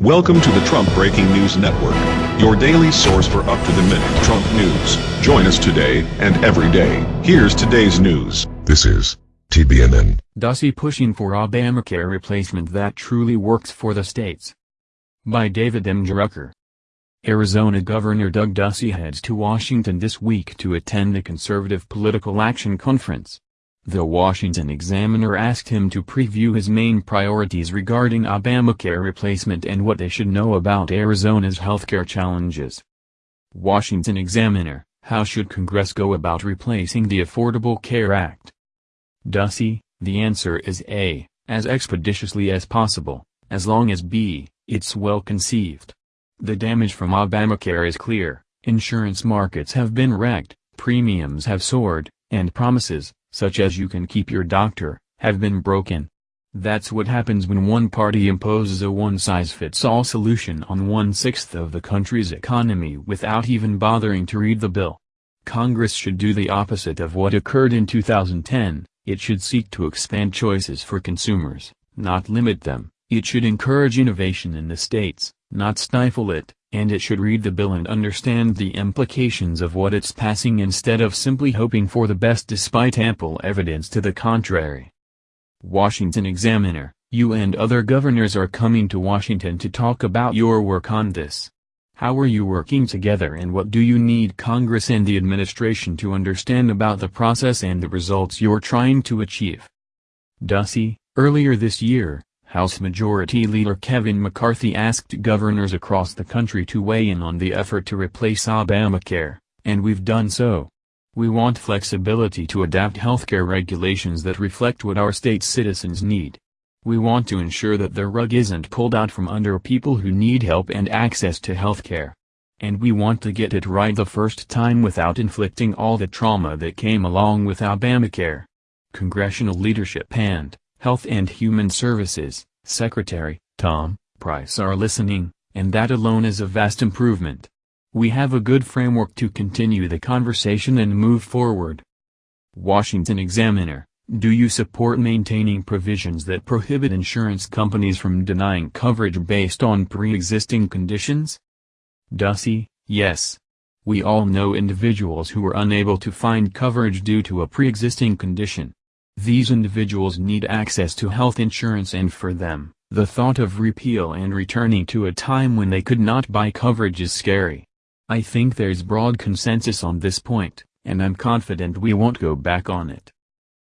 Welcome to the Trump Breaking News Network, your daily source for up-to-the-minute Trump news. Join us today and every day. Here's today's news. This is TBNN. Ducey pushing for Obamacare replacement that truly works for the states. By David M. Drucker. Arizona Governor Doug Ducey heads to Washington this week to attend the Conservative Political Action Conference. The Washington Examiner asked him to preview his main priorities regarding Obamacare replacement and what they should know about Arizona's healthcare challenges. Washington Examiner, how should Congress go about replacing the Affordable Care Act? Ducey, the answer is A, as expeditiously as possible, as long as B, it's well conceived. The damage from Obamacare is clear, insurance markets have been wrecked, premiums have soared, and promises, such as you can keep your doctor, have been broken. That's what happens when one party imposes a one-size-fits-all solution on one-sixth of the country's economy without even bothering to read the bill. Congress should do the opposite of what occurred in 2010, it should seek to expand choices for consumers, not limit them, it should encourage innovation in the states, not stifle it and it should read the bill and understand the implications of what it's passing instead of simply hoping for the best despite ample evidence to the contrary. Washington Examiner, you and other governors are coming to Washington to talk about your work on this. How are you working together and what do you need Congress and the administration to understand about the process and the results you're trying to achieve? Ducey, earlier this year, House Majority Leader Kevin McCarthy asked governors across the country to weigh in on the effort to replace Obamacare, and we've done so. We want flexibility to adapt healthcare regulations that reflect what our state's citizens need. We want to ensure that the rug isn't pulled out from under people who need help and access to healthcare. And we want to get it right the first time without inflicting all the trauma that came along with Obamacare. Congressional leadership and Health and Human Services, Secretary, Tom, Price are listening, and that alone is a vast improvement. We have a good framework to continue the conversation and move forward. Washington Examiner, do you support maintaining provisions that prohibit insurance companies from denying coverage based on pre-existing conditions? Ducey, yes. We all know individuals who are unable to find coverage due to a pre-existing condition. These individuals need access to health insurance and for them, the thought of repeal and returning to a time when they could not buy coverage is scary. I think there's broad consensus on this point, and I'm confident we won't go back on it.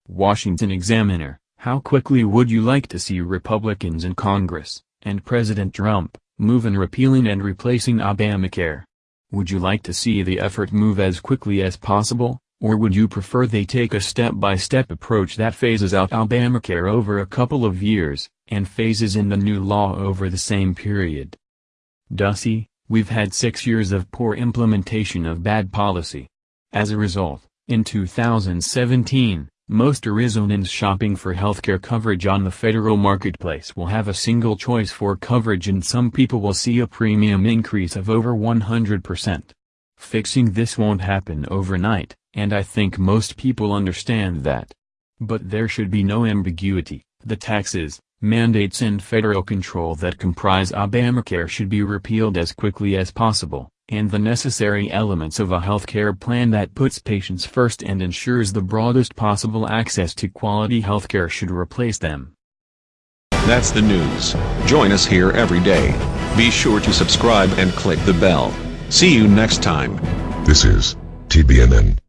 Washington Examiner, how quickly would you like to see Republicans in Congress, and President Trump, move in repealing and replacing Obamacare? Would you like to see the effort move as quickly as possible? Or would you prefer they take a step-by-step -step approach that phases out Obamacare over a couple of years, and phases in the new law over the same period? Ducey, we've had six years of poor implementation of bad policy. As a result, in 2017, most Arizonans shopping for healthcare coverage on the federal marketplace will have a single choice for coverage and some people will see a premium increase of over 100%. Fixing this won't happen overnight, and I think most people understand that. But there should be no ambiguity, the taxes, mandates and federal control that comprise Obamacare should be repealed as quickly as possible, and the necessary elements of a healthcare plan that puts patients first and ensures the broadest possible access to quality healthcare should replace them. That's the news. Join us here every day. Be sure to subscribe and click the bell. See you next time. This is TBNN.